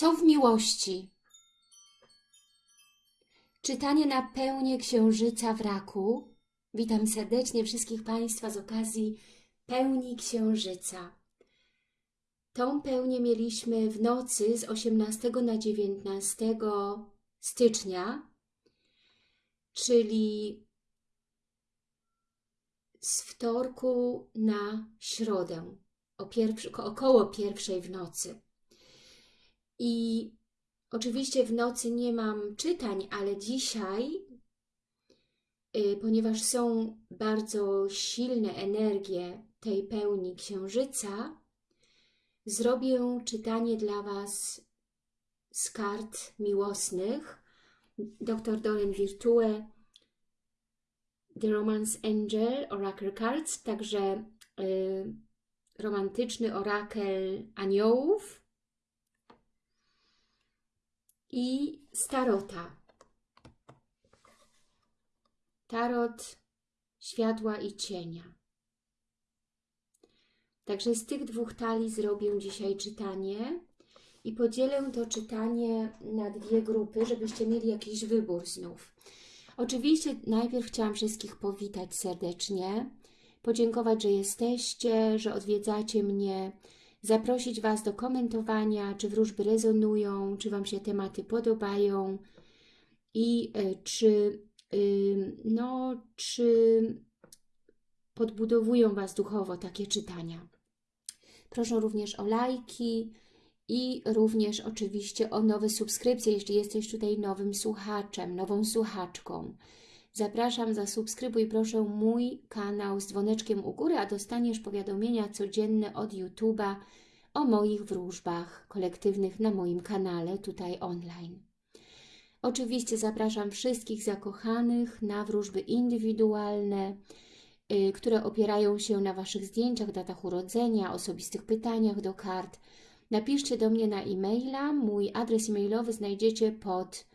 Co w miłości? Czytanie na pełnię Księżyca w Raku. Witam serdecznie wszystkich Państwa z okazji pełni Księżyca. Tą pełnię mieliśmy w nocy z 18 na 19 stycznia, czyli z wtorku na środę, około pierwszej w nocy. I oczywiście w nocy nie mam czytań, ale dzisiaj, y, ponieważ są bardzo silne energie tej pełni księżyca, zrobię czytanie dla Was z kart miłosnych. Dr. Doreen Virtue, The Romance Angel, Oracle Cards, także y, romantyczny orakel aniołów i starota. Tarot światła i cienia. Także z tych dwóch talii zrobię dzisiaj czytanie i podzielę to czytanie na dwie grupy, żebyście mieli jakiś wybór znów. Oczywiście najpierw chciałam wszystkich powitać serdecznie, podziękować, że jesteście, że odwiedzacie mnie, zaprosić Was do komentowania, czy wróżby rezonują, czy Wam się tematy podobają i y, czy, y, no, czy podbudowują Was duchowo takie czytania. Proszę również o lajki i również oczywiście o nowe subskrypcje, jeśli jesteś tutaj nowym słuchaczem, nową słuchaczką. Zapraszam, zasubskrybuj proszę mój kanał z dzwoneczkiem u góry, a dostaniesz powiadomienia codzienne od YouTube'a o moich wróżbach kolektywnych na moim kanale, tutaj online. Oczywiście zapraszam wszystkich zakochanych na wróżby indywidualne, yy, które opierają się na Waszych zdjęciach, datach urodzenia, osobistych pytaniach do kart. Napiszcie do mnie na e-maila, mój adres e-mailowy znajdziecie pod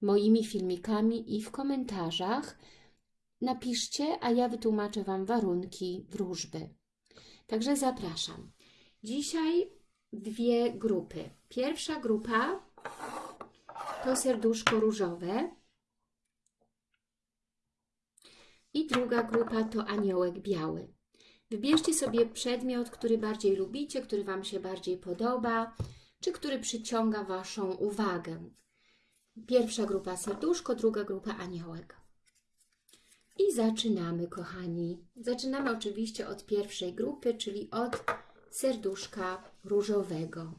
moimi filmikami i w komentarzach. Napiszcie, a ja wytłumaczę Wam warunki wróżby. Także zapraszam. Dzisiaj dwie grupy. Pierwsza grupa to serduszko różowe i druga grupa to aniołek biały. Wybierzcie sobie przedmiot, który bardziej lubicie, który Wam się bardziej podoba, czy który przyciąga Waszą uwagę. Pierwsza grupa serduszko, druga grupa aniołek. I zaczynamy, kochani. Zaczynamy oczywiście od pierwszej grupy, czyli od serduszka różowego.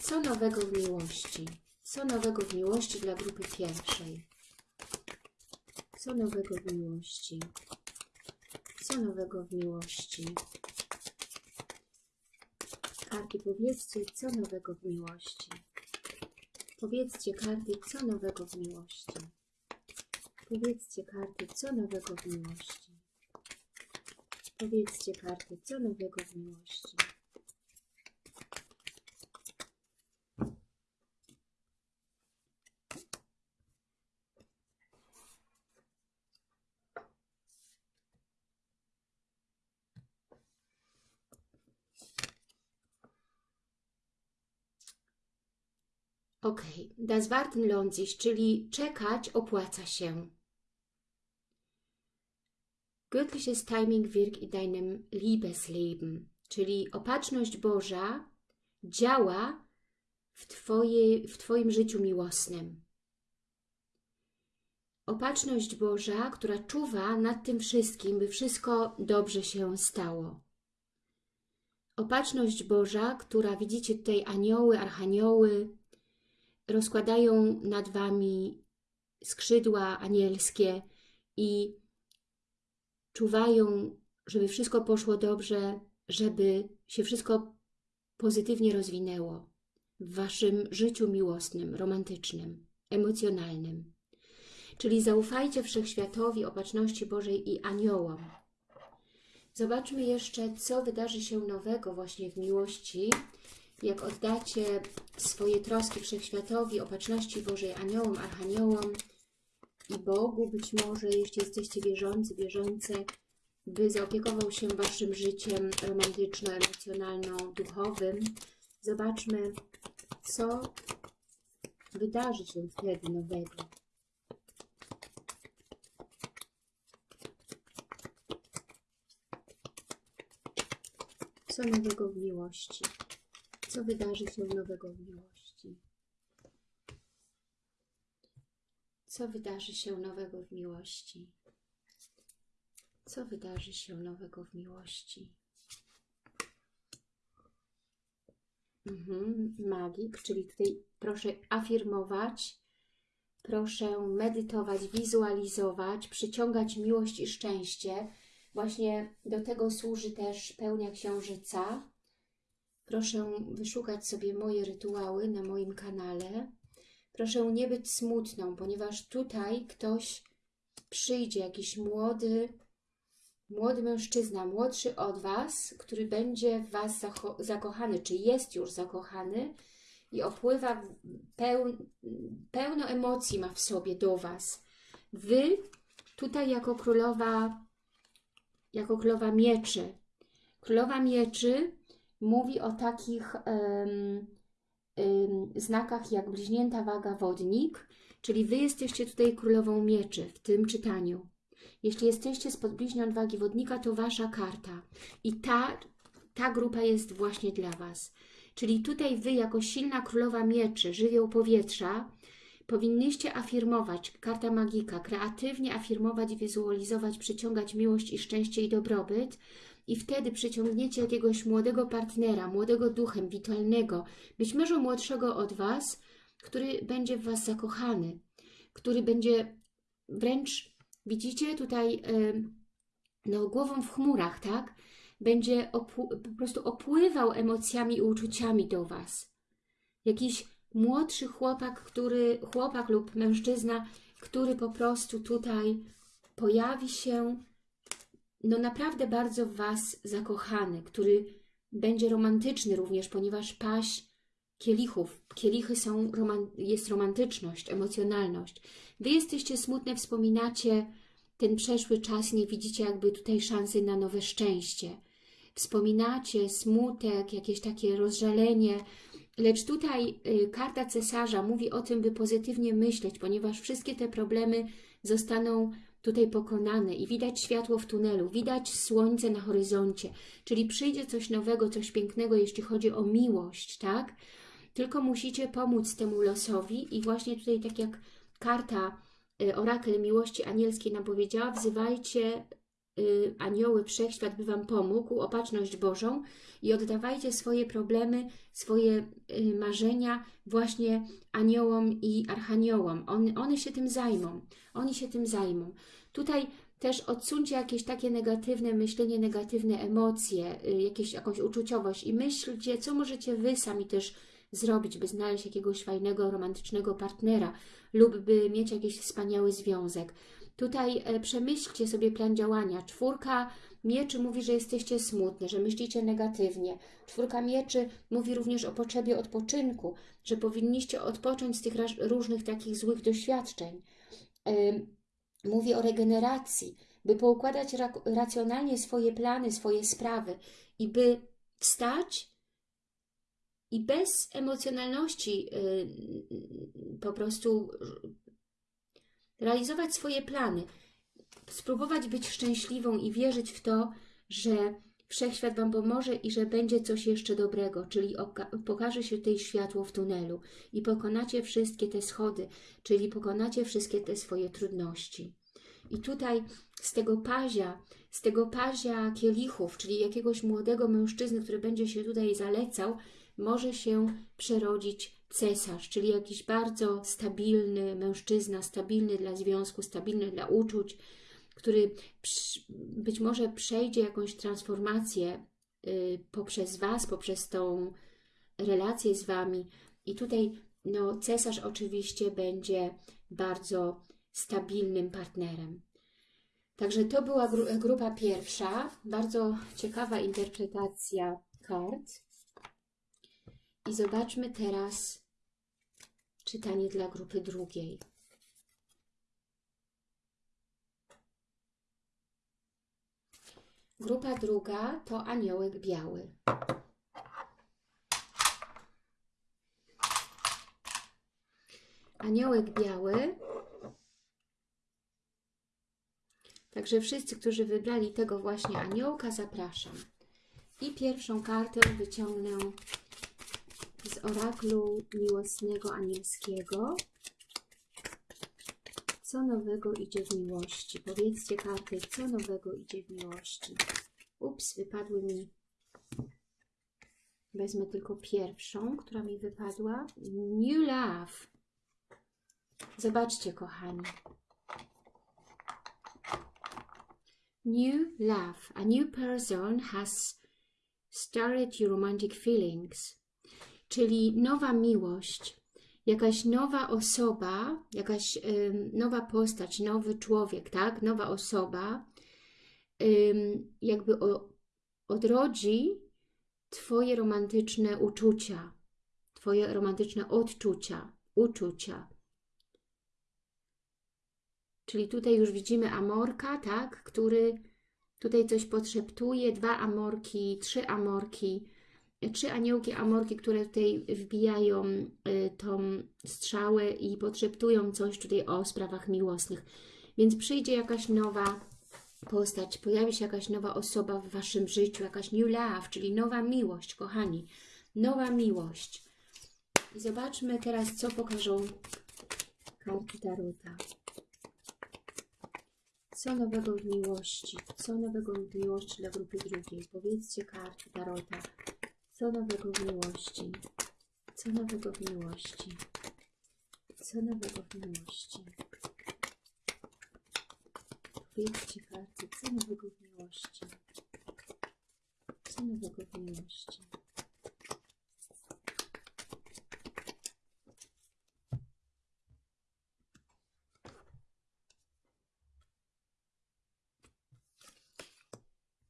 Co nowego w miłości? Co nowego w miłości dla grupy pierwszej? Co nowego w miłości? Co nowego w miłości? Karty, powiedzcie, co nowego w miłości. Powiedzcie, karty, co nowego w miłości. Powiedzcie, karty, co nowego w miłości. Powiedzcie, karty, co nowego w miłości. Ok, das warten lohnt sich, czyli czekać opłaca się. Göttliches Timing wirkt in deinem Liebesleben, czyli opatrzność Boża działa w, twoje, w Twoim życiu miłosnym. Opatrzność Boża, która czuwa nad tym wszystkim, by wszystko dobrze się stało. Opatrzność Boża, która widzicie tutaj anioły, archanioły, rozkładają nad Wami skrzydła anielskie i czuwają, żeby wszystko poszło dobrze, żeby się wszystko pozytywnie rozwinęło w Waszym życiu miłosnym, romantycznym, emocjonalnym. Czyli zaufajcie Wszechświatowi, Opatrzności Bożej i aniołom. Zobaczmy jeszcze, co wydarzy się nowego właśnie w miłości jak oddacie swoje troski Wszechświatowi, Opatrzności Bożej, aniołom, archaniołom i Bogu być może, jeśli jesteście wierzący, wierzące, by zaopiekował się Waszym życiem romantyczno-emocjonalno-duchowym. Zobaczmy, co wydarzy się wtedy nowego. Co nowego w miłości? Co wydarzy się nowego w miłości? Co wydarzy się nowego w miłości? Co wydarzy się nowego w miłości? Mhm, magik, czyli tutaj proszę afirmować, proszę medytować, wizualizować, przyciągać miłość i szczęście. Właśnie do tego służy też pełnia księżyca. Proszę wyszukać sobie moje rytuały na moim kanale. Proszę nie być smutną, ponieważ tutaj ktoś przyjdzie, jakiś młody, młody mężczyzna, młodszy od Was, który będzie w Was zakochany, czy jest już zakochany i opływa peł, pełno emocji ma w sobie do Was. Wy tutaj jako królowa, jako królowa mieczy. Królowa mieczy mówi o takich um, um, znakach jak bliźnięta waga wodnik, czyli Wy jesteście tutaj królową mieczy w tym czytaniu. Jeśli jesteście spod bliźniąt wagi wodnika, to Wasza karta. I ta, ta grupa jest właśnie dla Was. Czyli tutaj Wy, jako silna królowa mieczy, żywioł powietrza, powinniście afirmować, karta magika, kreatywnie afirmować, wizualizować, przyciągać miłość i szczęście i dobrobyt i wtedy przyciągniecie jakiegoś młodego partnera, młodego duchem, witalnego, być może młodszego od Was, który będzie w Was zakochany, który będzie wręcz Widzicie tutaj no, głową w chmurach, tak? Będzie po prostu opływał emocjami i uczuciami do Was. Jakiś młodszy chłopak, który, chłopak lub mężczyzna, który po prostu tutaj pojawi się, no naprawdę bardzo w Was zakochany, który będzie romantyczny również, ponieważ paść kielichów, kielichy są, jest romantyczność, emocjonalność. Wy jesteście smutne, wspominacie ten przeszły czas, nie widzicie jakby tutaj szansy na nowe szczęście. Wspominacie smutek, jakieś takie rozżalenie, lecz tutaj y, karta cesarza mówi o tym, by pozytywnie myśleć, ponieważ wszystkie te problemy zostaną tutaj pokonane i widać światło w tunelu, widać słońce na horyzoncie, czyli przyjdzie coś nowego, coś pięknego, jeśli chodzi o miłość, tak? Tylko musicie pomóc temu losowi i właśnie tutaj tak jak karta y, orakel miłości anielskiej nam powiedziała, wzywajcie anioły, wszechświat by Wam pomógł, opatrzność Bożą i oddawajcie swoje problemy, swoje y, marzenia właśnie aniołom i archaniołom. On, one się tym zajmą. Oni się tym zajmą. Tutaj też odsuńcie jakieś takie negatywne myślenie, negatywne emocje, jakieś, jakąś uczuciowość i myślcie, co możecie Wy sami też zrobić, by znaleźć jakiegoś fajnego, romantycznego partnera lub by mieć jakiś wspaniały związek. Tutaj e, przemyślcie sobie plan działania. Czwórka mieczy mówi, że jesteście smutne, że myślicie negatywnie. Czwórka mieczy mówi również o potrzebie odpoczynku, że powinniście odpocząć z tych różnych takich złych doświadczeń. Mówi o regeneracji, by poukładać racjonalnie swoje plany, swoje sprawy i by wstać i bez emocjonalności y, po prostu realizować swoje plany, spróbować być szczęśliwą i wierzyć w to, że Wszechświat Wam pomoże i że będzie coś jeszcze dobrego, czyli pokaże się tutaj światło w tunelu i pokonacie wszystkie te schody, czyli pokonacie wszystkie te swoje trudności. I tutaj z tego pazia, z tego pazia kielichów, czyli jakiegoś młodego mężczyzny, który będzie się tutaj zalecał, może się przerodzić cesarz, czyli jakiś bardzo stabilny mężczyzna, stabilny dla związku, stabilny dla uczuć, który być może przejdzie jakąś transformację y, poprzez Was, poprzez tą relację z Wami. I tutaj no, cesarz oczywiście będzie bardzo stabilnym partnerem. Także to była gru grupa pierwsza, bardzo ciekawa interpretacja kart. I zobaczmy teraz czytanie dla grupy drugiej. Grupa druga to aniołek biały. Aniołek biały. Także wszyscy, którzy wybrali tego właśnie aniołka, zapraszam. I pierwszą kartę wyciągnę oraklu miłosnego anielskiego. Co nowego idzie w miłości? Powiedzcie karty, co nowego idzie w miłości? Ups, wypadły mi. Wezmę tylko pierwszą, która mi wypadła. New Love. Zobaczcie, kochani. New love. A new person has started your romantic feelings. Czyli nowa miłość jakaś nowa osoba, jakaś nowa postać, nowy człowiek, tak? Nowa osoba jakby odrodzi Twoje romantyczne uczucia, Twoje romantyczne odczucia, uczucia. Czyli tutaj już widzimy amorka, tak? Który tutaj coś podszeptuje, dwa amorki, trzy amorki, trzy aniołki amorki, które tutaj wbijają y, tą strzałę i podszeptują coś tutaj o sprawach miłosnych. Więc przyjdzie jakaś nowa postać, pojawi się jakaś nowa osoba w Waszym życiu, jakaś new love, czyli nowa miłość, kochani. Nowa miłość. I zobaczmy teraz, co pokażą karty Tarota. Co nowego w miłości? Co nowego w miłości dla grupy drugiej? Powiedzcie karty Tarota. Co nowego w miłości? Co nowego w miłości? Co nowego w miłości? Powiedzcie karty, co nowego w miłości? Co nowego w miłości?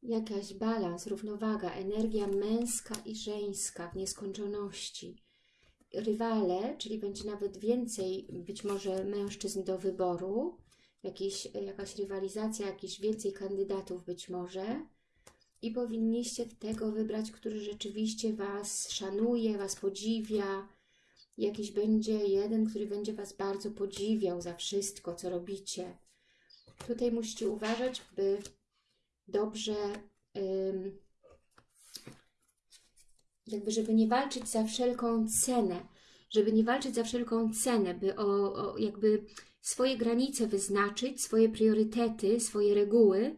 Jakaś balans, równowaga, energia męska i żeńska w nieskończoności. Rywale, czyli będzie nawet więcej być może mężczyzn do wyboru, jakieś, jakaś rywalizacja, jakieś więcej kandydatów być może i powinniście tego wybrać, który rzeczywiście Was szanuje, Was podziwia, jakiś będzie jeden, który będzie Was bardzo podziwiał za wszystko, co robicie. Tutaj musicie uważać, by dobrze, jakby żeby nie walczyć za wszelką cenę, żeby nie walczyć za wszelką cenę, by o, o jakby swoje granice wyznaczyć, swoje priorytety, swoje reguły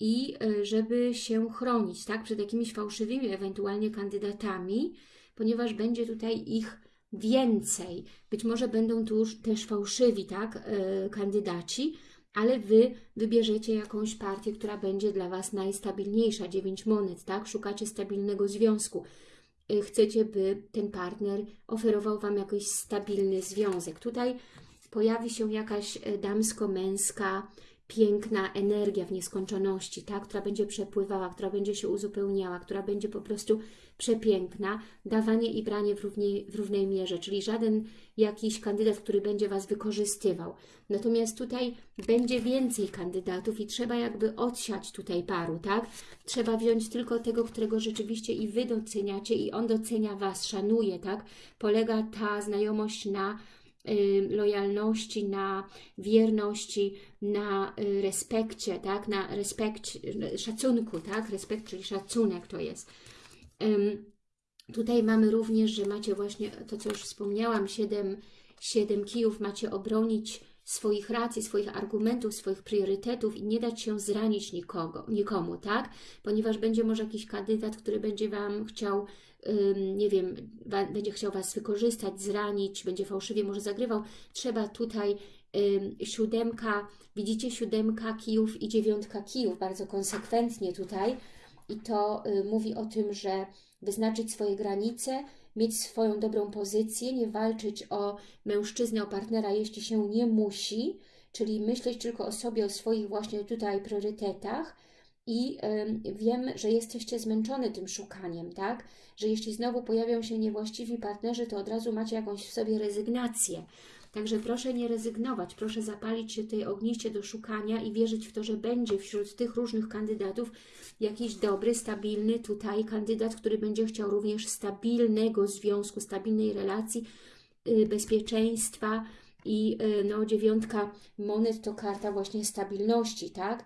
i e, żeby się chronić, tak, przed jakimiś fałszywymi ewentualnie kandydatami, ponieważ będzie tutaj ich więcej. Być może będą tu też fałszywi, tak, e, kandydaci, ale Wy wybierzecie jakąś partię, która będzie dla Was najstabilniejsza, 9 monet, tak? Szukacie stabilnego związku. Y, chcecie, by ten partner oferował Wam jakiś stabilny związek. Tutaj pojawi się jakaś y, damsko-męska, piękna energia w nieskończoności, tak? która będzie przepływała, która będzie się uzupełniała, która będzie po prostu przepiękna, dawanie i branie w, równej, w równej mierze, czyli żaden jakiś kandydat, który będzie Was wykorzystywał. Natomiast tutaj będzie więcej kandydatów i trzeba jakby odsiać tutaj paru, tak? Trzeba wziąć tylko tego, którego rzeczywiście i Wy doceniacie i on docenia Was, szanuje, tak? Polega ta znajomość na lojalności, na wierności, na y, respekcie, tak? Na respekt, szacunku, tak? Respekt, czyli szacunek to jest. Tutaj mamy również, że macie właśnie to, co już wspomniałam, 7, 7 kijów, macie obronić swoich racji, swoich argumentów, swoich priorytetów i nie dać się zranić nikogo, nikomu, tak? Ponieważ będzie może jakiś kandydat, który będzie Wam chciał, nie wiem, będzie chciał Was wykorzystać, zranić, będzie fałszywie może zagrywał. Trzeba tutaj siódemka, widzicie siódemka kijów i dziewiątka kijów, bardzo konsekwentnie tutaj, i to y, mówi o tym, że wyznaczyć swoje granice, mieć swoją dobrą pozycję, nie walczyć o mężczyznę, o partnera, jeśli się nie musi, czyli myśleć tylko o sobie, o swoich właśnie tutaj priorytetach i y, wiem, że jesteście zmęczony tym szukaniem, tak? Że jeśli znowu pojawią się niewłaściwi partnerzy, to od razu macie jakąś w sobie rezygnację. Także proszę nie rezygnować, proszę zapalić się tej ogniście do szukania i wierzyć w to, że będzie wśród tych różnych kandydatów jakiś dobry, stabilny tutaj kandydat, który będzie chciał również stabilnego związku, stabilnej relacji, yy, bezpieczeństwa i yy, no, dziewiątka monet to karta właśnie stabilności, tak?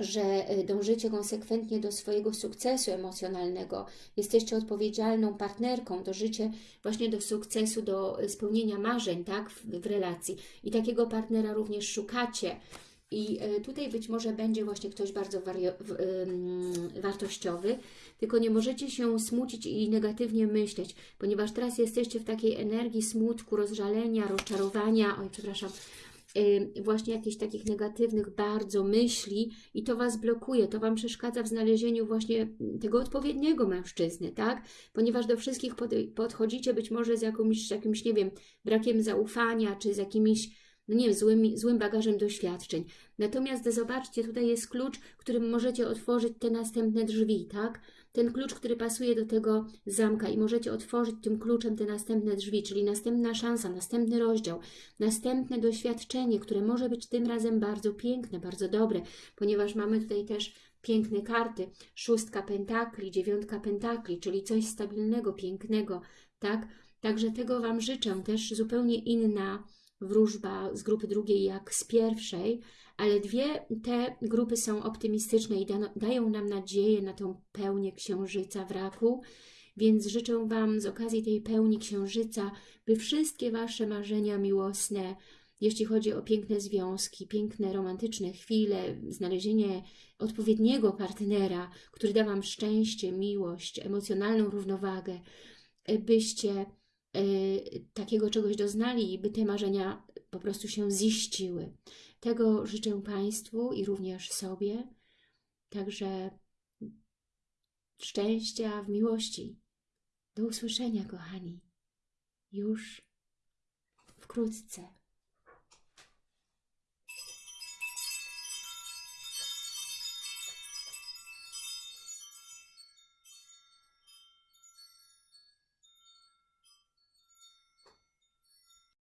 Że y, dążycie konsekwentnie do swojego sukcesu emocjonalnego, jesteście odpowiedzialną partnerką, dążycie właśnie do sukcesu, do spełnienia marzeń tak, w, w relacji. I takiego partnera również szukacie. I y, tutaj być może będzie właśnie ktoś bardzo wartościowy, tylko nie możecie się smucić i negatywnie myśleć, ponieważ teraz jesteście w takiej energii smutku, rozżalenia, rozczarowania, oj przepraszam, właśnie jakichś takich negatywnych bardzo myśli i to Was blokuje, to Wam przeszkadza w znalezieniu właśnie tego odpowiedniego mężczyzny, tak? Ponieważ do wszystkich pod, podchodzicie być może z jakimś, jakimś, nie wiem, brakiem zaufania, czy z jakimiś, no nie wiem, złym, bagażem doświadczeń. Natomiast zobaczcie, tutaj jest klucz, którym możecie otworzyć te następne drzwi, tak? ten klucz, który pasuje do tego zamka i możecie otworzyć tym kluczem te następne drzwi, czyli następna szansa, następny rozdział, następne doświadczenie, które może być tym razem bardzo piękne, bardzo dobre, ponieważ mamy tutaj też piękne karty, szóstka pentakli, dziewiątka pentakli, czyli coś stabilnego, pięknego, tak? Także tego Wam życzę, też zupełnie inna wróżba z grupy drugiej jak z pierwszej, ale dwie te grupy są optymistyczne i da, dają nam nadzieję na tą pełnię księżyca w raku, więc życzę Wam z okazji tej pełni księżyca, by wszystkie Wasze marzenia miłosne, jeśli chodzi o piękne związki, piękne romantyczne chwile, znalezienie odpowiedniego partnera, który da Wam szczęście, miłość, emocjonalną równowagę, byście takiego czegoś doznali i by te marzenia po prostu się ziściły. Tego życzę Państwu i również sobie. Także szczęścia w miłości. Do usłyszenia, kochani. Już wkrótce.